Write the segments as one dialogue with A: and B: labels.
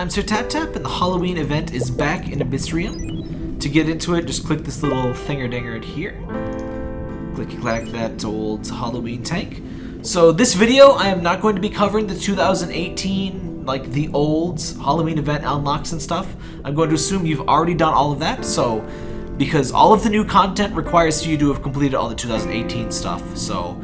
A: I'm Sir Tap Tap, and the Halloween event is back in Abyssrium. To get into it, just click this little thinger-dinger right here. Click-clack that old Halloween tank. So this video, I am not going to be covering the 2018, like the old Halloween event unlocks and stuff. I'm going to assume you've already done all of that, so because all of the new content requires you to have completed all the 2018 stuff. So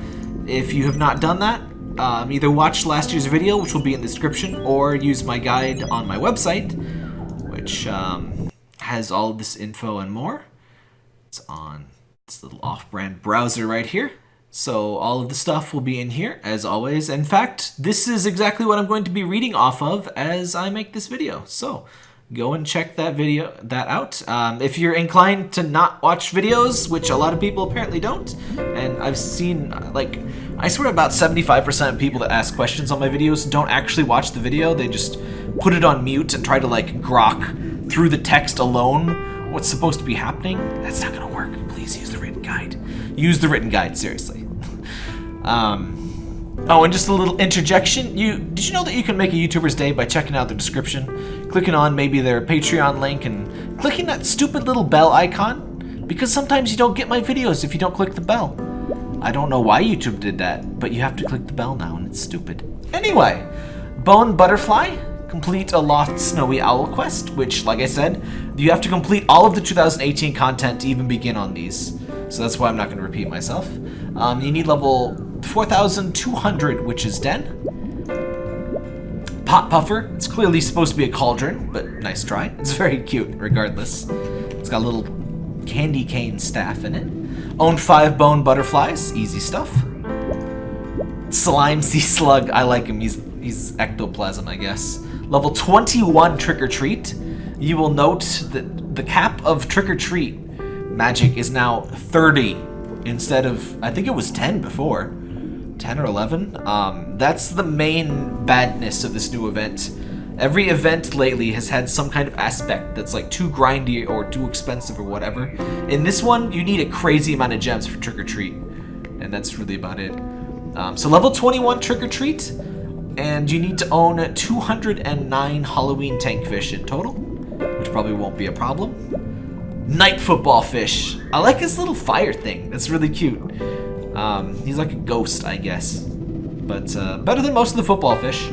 A: if you have not done that, um, either watch last year's video, which will be in the description, or use my guide on my website, which um, has all this info and more. It's on this little off-brand browser right here. So all of the stuff will be in here, as always. In fact, this is exactly what I'm going to be reading off of as I make this video. So go and check that video that out. Um, if you're inclined to not watch videos, which a lot of people apparently don't, and I've seen, like, I swear about 75% of people that ask questions on my videos don't actually watch the video. They just put it on mute and try to, like, grok through the text alone what's supposed to be happening. That's not gonna work. Please use the written guide. Use the written guide, seriously. Um, oh, and just a little interjection. You Did you know that you can make a YouTuber's day by checking out the description, clicking on maybe their Patreon link, and clicking that stupid little bell icon? Because sometimes you don't get my videos if you don't click the bell. I don't know why YouTube did that, but you have to click the bell now, and it's stupid. Anyway, Bone Butterfly, complete a Lost Snowy Owl quest, which, like I said, you have to complete all of the 2018 content to even begin on these. So that's why I'm not going to repeat myself. Um, you need level 4,200 Witch's Den. Pot Puffer. It's clearly supposed to be a cauldron, but nice try. It's very cute, regardless. It's got a little candy cane staff in it. Own five bone butterflies. Easy stuff. Slime Sea Slug. I like him. He's, he's ectoplasm, I guess. Level 21 Trick or Treat. You will note that the cap of Trick or Treat magic is now 30 instead of, I think it was 10 before. 10 or 11? Um, that's the main badness of this new event. Every event lately has had some kind of aspect that's like too grindy or too expensive or whatever. In this one, you need a crazy amount of gems for Trick or Treat. And that's really about it. Um, so level 21 Trick or Treat, and you need to own 209 Halloween tank fish in total, which probably won't be a problem. Night football fish. I like his little fire thing. That's really cute. Um, he's like a ghost, I guess. But uh, better than most of the football fish.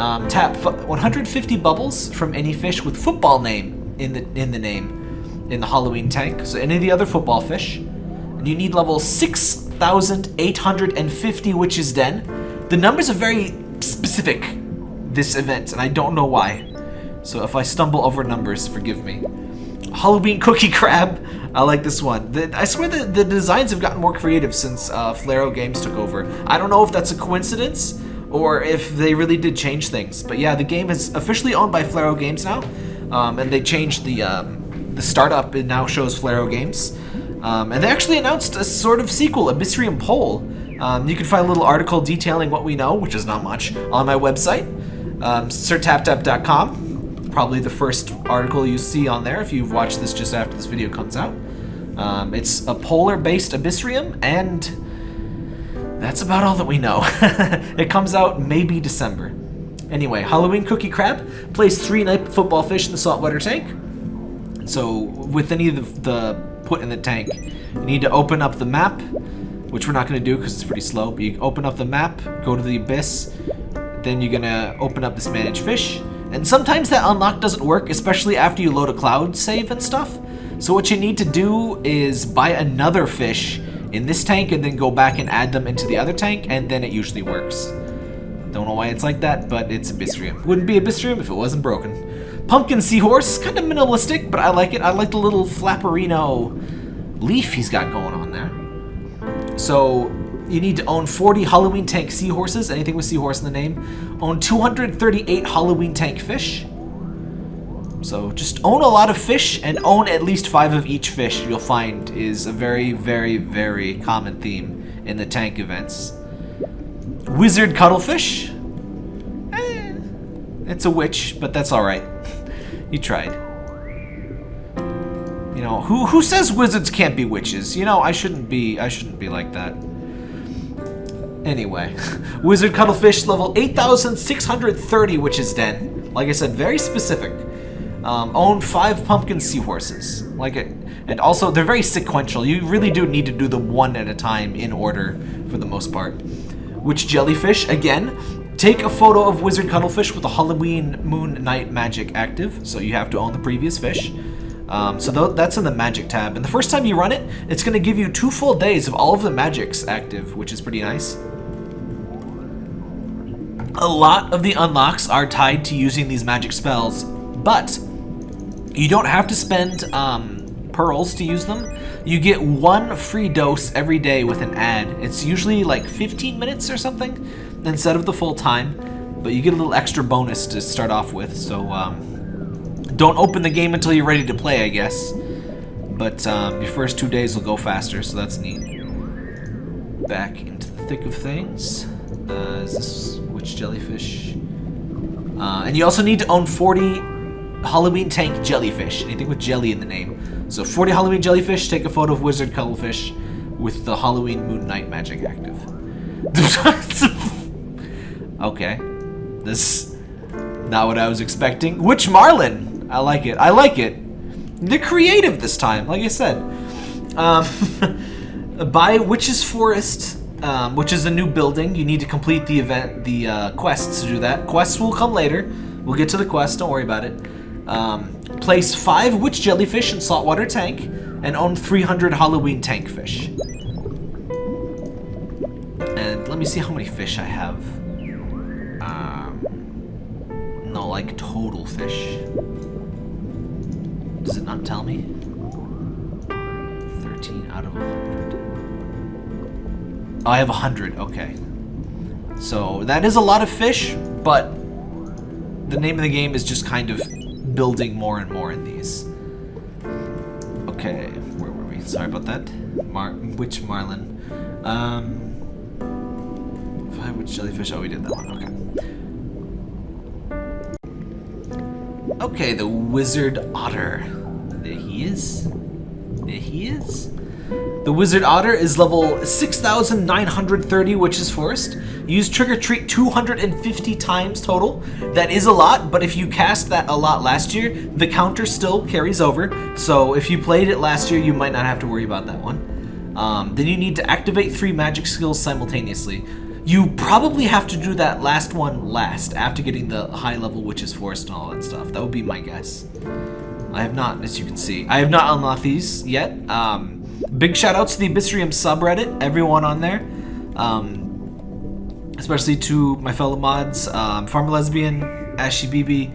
A: Um, tap 150 bubbles from any fish with football name in the in the name in the Halloween tank. So any of the other football fish. And you need level 6,850 Witch's Den. The numbers are very specific this event, and I don't know why. So if I stumble over numbers, forgive me. Halloween Cookie Crab. I like this one. The, I swear the, the designs have gotten more creative since uh, Flareo Games took over. I don't know if that's a coincidence or if they really did change things. But yeah, the game is officially owned by Flareo Games now. Um, and they changed the, um, the startup. It now shows Flareo Games. Um, and they actually announced a sort of sequel, Abyssrium Pole. Um, you can find a little article detailing what we know, which is not much, on my website, um, sirtaptap.com probably the first article you see on there if you've watched this just after this video comes out. Um, it's a polar-based Abyssrium, and that's about all that we know. it comes out maybe December. Anyway, Halloween Cookie Crab plays three night football fish in the saltwater tank. So with any of the, the put in the tank, you need to open up the map, which we're not going to do because it's pretty slow, but you open up the map, go to the abyss, then you're going to open up this manage fish, and sometimes that unlock doesn't work, especially after you load a cloud save and stuff. So what you need to do is buy another fish in this tank and then go back and add them into the other tank, and then it usually works. Don't know why it's like that, but it's Abyssrium. Wouldn't be Abyssrium if it wasn't broken. Pumpkin Seahorse, kind of minimalistic, but I like it. I like the little flapperino leaf he's got going on there. So you need to own 40 Halloween tank seahorses, anything with seahorse in the name. Own 238 Halloween tank fish. So just own a lot of fish and own at least five of each fish you'll find is a very, very, very common theme in the tank events. Wizard Cuttlefish. Eh, it's a witch, but that's alright. you tried. You know, who who says wizards can't be witches? You know, I shouldn't be I shouldn't be like that. Anyway, Wizard Cuttlefish level 8,630 Witch's Den. Like I said, very specific. Um, own five pumpkin seahorses. Like it, and also they're very sequential. You really do need to do them one at a time in order for the most part. Which jellyfish again. Take a photo of wizard cuttlefish with the Halloween moon night magic active. So you have to own the previous fish. Um, so th that's in the magic tab. And the first time you run it, it's going to give you two full days of all of the magics active, which is pretty nice. A lot of the unlocks are tied to using these magic spells, but you don't have to spend um, pearls to use them. You get one free dose every day with an ad. It's usually like 15 minutes or something instead of the full time, but you get a little extra bonus to start off with, so um, don't open the game until you're ready to play, I guess. But um, your first two days will go faster, so that's neat. Back into the thick of things. Uh, is this witch jellyfish? Uh, and you also need to own 40 Halloween tank jellyfish. Anything with jelly in the name. So 40 Halloween jellyfish, take a photo of wizard cuttlefish with the Halloween moon night magic active. okay. This not what I was expecting. Witch Marlin! I like it. I like it. They're creative this time, like I said. Um, by Witch's Forest, um, which is a new building. You need to complete the event, the uh, quests to do that. Quests will come later. We'll get to the quest, don't worry about it. Um, place five witch jellyfish in saltwater tank and own 300 Halloween tank fish. And let me see how many fish I have. Um, no, like total fish. Does it not tell me? 13 out of 100. Oh, I have 100. Okay. So that is a lot of fish, but the name of the game is just kind of building more and more in these. Okay, where were we? Sorry about that. Mar which marlin? Um, five witch jellyfish. Oh, we did that one. Okay. Okay, the wizard otter. There he is. There he is. The Wizard Otter is level 6,930 Witch's Forest. Use Trick or Treat 250 times total. That is a lot, but if you cast that a lot last year, the counter still carries over. So if you played it last year, you might not have to worry about that one. Um, then you need to activate three magic skills simultaneously. You probably have to do that last one last, after getting the high level Witch's Forest and all that stuff. That would be my guess. I have not, as you can see. I have not unlocked these yet. Um, big shout outs to the Abyssrium subreddit, everyone on there. Um, especially to my fellow mods, um, Farmer Lesbian, Ashy BB,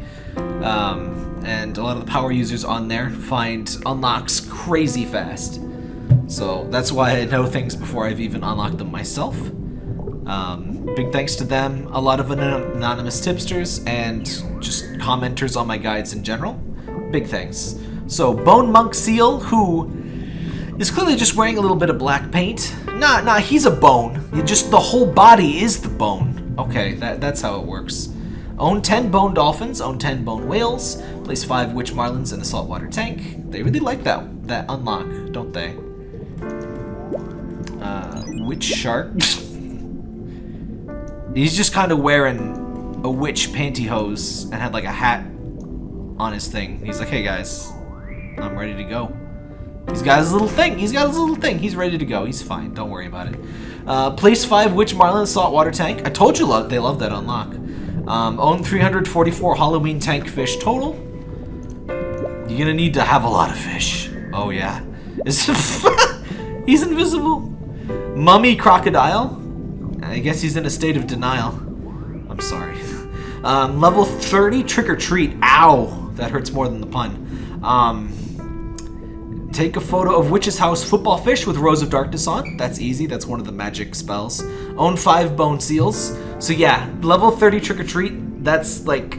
A: um, and a lot of the power users on there find unlocks crazy fast. So that's why I know things before I've even unlocked them myself. Um, big thanks to them, a lot of anonymous tipsters, and just commenters on my guides in general big thanks. So, Bone Monk Seal, who is clearly just wearing a little bit of black paint. Nah, nah, he's a bone. Just the whole body is the bone. Okay, that, that's how it works. Own 10 bone dolphins, own 10 bone whales, place 5 witch marlins in a saltwater tank. They really like that that unlock, don't they? Uh, witch shark. He's just kind of wearing a witch pantyhose and had like a hat on his thing. He's like, hey guys, I'm ready to go. He's got his little thing. He's got his little thing. He's ready to go. He's fine. Don't worry about it. Uh, place 5 Witch Marlin Saltwater Tank. I told you lo they love that unlock. Um, own 344 Halloween tank fish total. You're gonna need to have a lot of fish. Oh yeah. he's invisible. Mummy Crocodile. I guess he's in a state of denial. I'm sorry. Um, level 30 Trick or Treat. Ow. That hurts more than the pun. Um, take a photo of Witch's House Football Fish with Rose of Darkness on. That's easy. That's one of the magic spells. Own five Bone Seals. So yeah, level 30 Trick or Treat. That's like,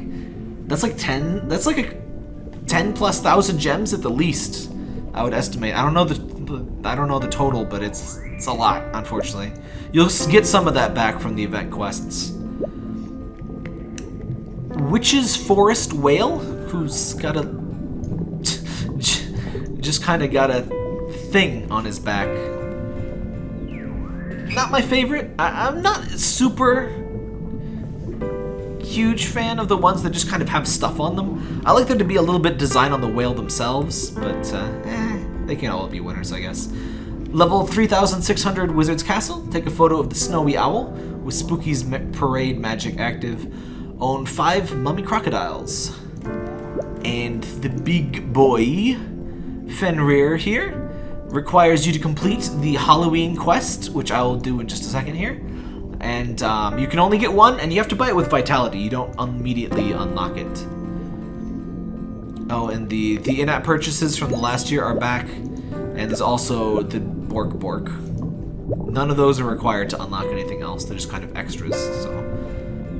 A: that's like 10. That's like a 10 plus thousand gems at the least. I would estimate. I don't know the, I don't know the total, but it's it's a lot. Unfortunately, you'll get some of that back from the event quests. Witch's Forest Whale who's got a... just kind of got a thing on his back. Not my favorite. I, am not super huge fan of the ones that just kind of have stuff on them. I like there to be a little bit design on the whale themselves, but uh, eh, they can all be winners, I guess. Level 3600 Wizard's Castle. Take a photo of the snowy owl with Spooky's parade magic active. Own five mummy crocodiles. And the big boy, Fenrir here, requires you to complete the Halloween quest, which I will do in just a second here. And um, you can only get one, and you have to buy it with Vitality. You don't immediately unlock it. Oh, and the, the in-app purchases from the last year are back. And there's also the Bork Bork. None of those are required to unlock anything else. They're just kind of extras, so...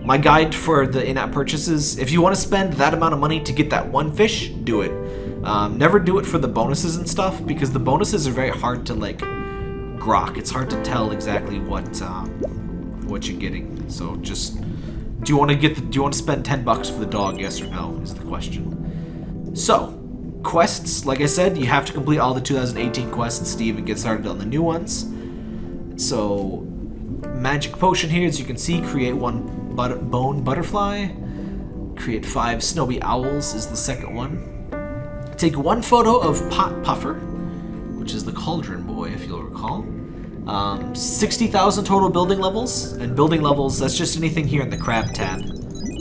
A: My guide for the in-app purchases, if you want to spend that amount of money to get that one fish, do it. Um, never do it for the bonuses and stuff, because the bonuses are very hard to, like, grok. It's hard to tell exactly what, um, what you're getting. So just, do you want to get the, do you want to spend 10 bucks for the dog, yes or no, is the question. So, quests, like I said, you have to complete all the 2018 quests to even get started on the new ones. So, magic potion here, as you can see, create one but bone butterfly. Create five snowy owls is the second one. Take one photo of Pot Puffer, which is the cauldron boy, if you'll recall. Um, 60,000 total building levels, and building levels, that's just anything here in the crab tab.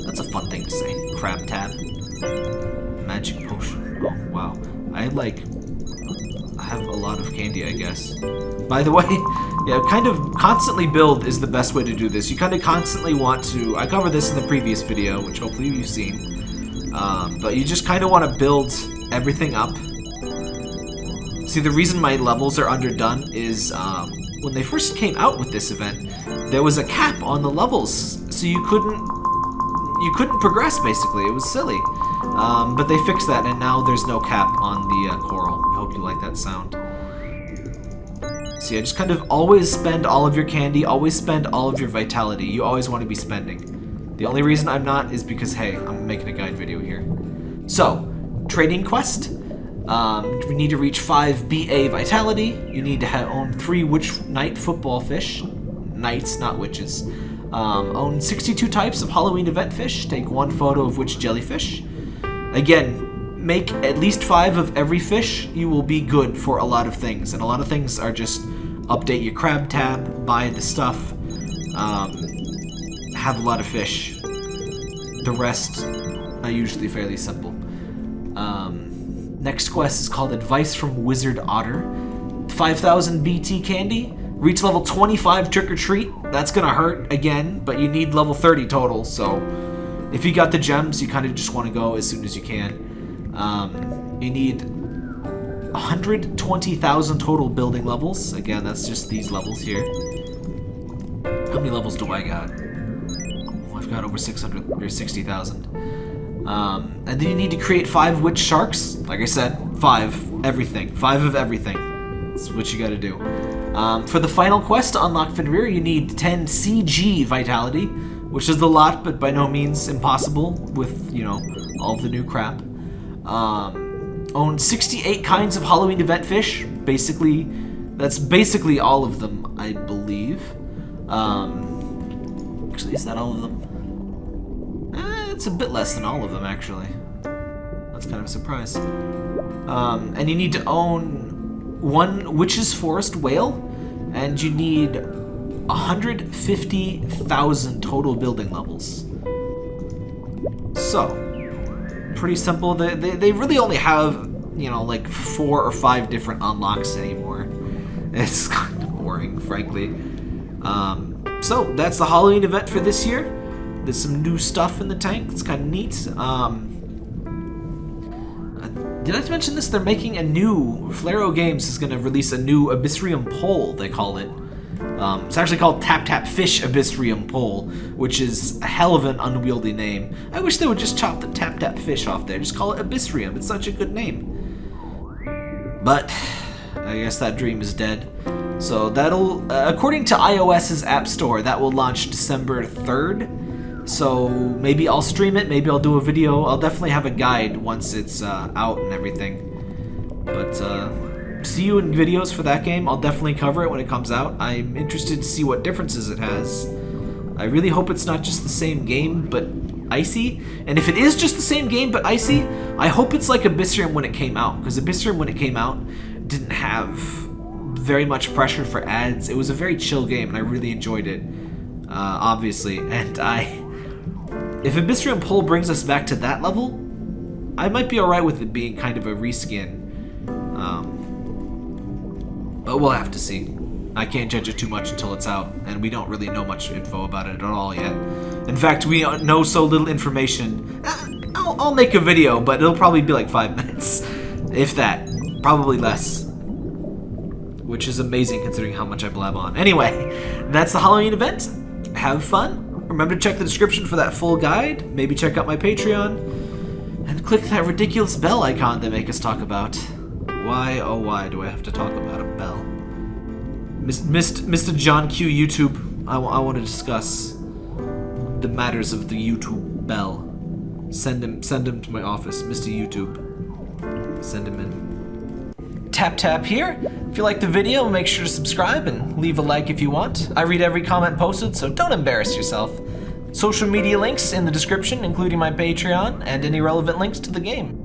A: That's a fun thing to say, crab tab. Magic potion. Oh, wow. I like I have a lot of candy, I guess. By the way, yeah, kind of constantly build is the best way to do this. You kind of constantly want to... I covered this in the previous video, which hopefully you've seen. Um, but you just kind of want to build everything up. See, the reason my levels are underdone is um, when they first came out with this event, there was a cap on the levels, so you couldn't you couldn't progress basically. It was silly. Um, but they fixed that, and now there's no cap on the uh, coral. I hope you like that sound. See, I just kind of always spend all of your candy, always spend all of your vitality. You always want to be spending. The only reason I'm not is because, hey, I'm making a guide video here. So, trading quest. Um, we need to reach 5 BA vitality. You need to have, own 3 Witch Knight football fish. Knights, not witches. Um, own 62 types of Halloween event fish. Take one photo of which jellyfish. Again, make at least five of every fish. You will be good for a lot of things. And a lot of things are just update your crab tab, buy the stuff, um, have a lot of fish. The rest are usually fairly simple. Um, next quest is called Advice from Wizard Otter. 5,000 BT candy. Reach level 25 Trick or Treat. That's gonna hurt again, but you need level 30 total, so if you got the gems, you kind of just want to go as soon as you can. Um, you need 120,000 total building levels. Again, that's just these levels here. How many levels do I got? Oh, I've got over 600 or 60,000. Um, and then you need to create five witch sharks. Like I said, five. Everything. Five of everything. That's what you gotta do. Um, for the final quest to unlock Fenrir, you need 10 CG Vitality, which is a lot, but by no means impossible with, you know, all the new crap. Um, own 68 kinds of Halloween event fish. Basically, that's basically all of them, I believe. Um, actually, is that all of them? It's a bit less than all of them, actually. That's kind of a surprise. Um, and you need to own one Witch's Forest Whale, and you need 150,000 total building levels. So, pretty simple. They, they, they really only have, you know, like four or five different unlocks anymore. It's kind of boring, frankly. Um, so, that's the Halloween event for this year. There's some new stuff in the tank. It's kind of neat. Um, did I mention this? They're making a new... Flareo Games is going to release a new Abyssrium pole, they call it. Um, it's actually called Tap Tap Fish Abyssrium Pole, which is a hell of an unwieldy name. I wish they would just chop the Tap Tap Fish off there. Just call it Abyssrium. It's such a good name. But, I guess that dream is dead. So that'll, uh, according to iOS's App Store, that will launch December 3rd. So maybe I'll stream it, maybe I'll do a video. I'll definitely have a guide once it's uh, out and everything. But uh, see you in videos for that game. I'll definitely cover it when it comes out. I'm interested to see what differences it has. I really hope it's not just the same game, but Icy. And if it is just the same game but Icy, I hope it's like Abyssrium when it came out. Because Abyssrium when it came out didn't have very much pressure for ads. It was a very chill game and I really enjoyed it. Uh, obviously. And I... If Abyssrium Pole brings us back to that level, I might be alright with it being kind of a reskin. Um, but we'll have to see. I can't judge it too much until it's out, and we don't really know much info about it at all yet. In fact, we know so little information. Uh, I'll, I'll make a video, but it'll probably be like five minutes. If that. Probably less. Which is amazing considering how much I blab on. Anyway, that's the Halloween event. Have fun. Remember to check the description for that full guide. Maybe check out my Patreon. And click that ridiculous bell icon they make us talk about. Why, oh why do I have to talk about a bell? Mr. John Q YouTube, I, I want to discuss the matters of the YouTube bell. Send him, send him to my office, Mr. YouTube. Send him in. Tap tap here. If you like the video, make sure to subscribe and leave a like if you want. I read every comment posted, so don't embarrass yourself. Social media links in the description, including my Patreon and any relevant links to the game.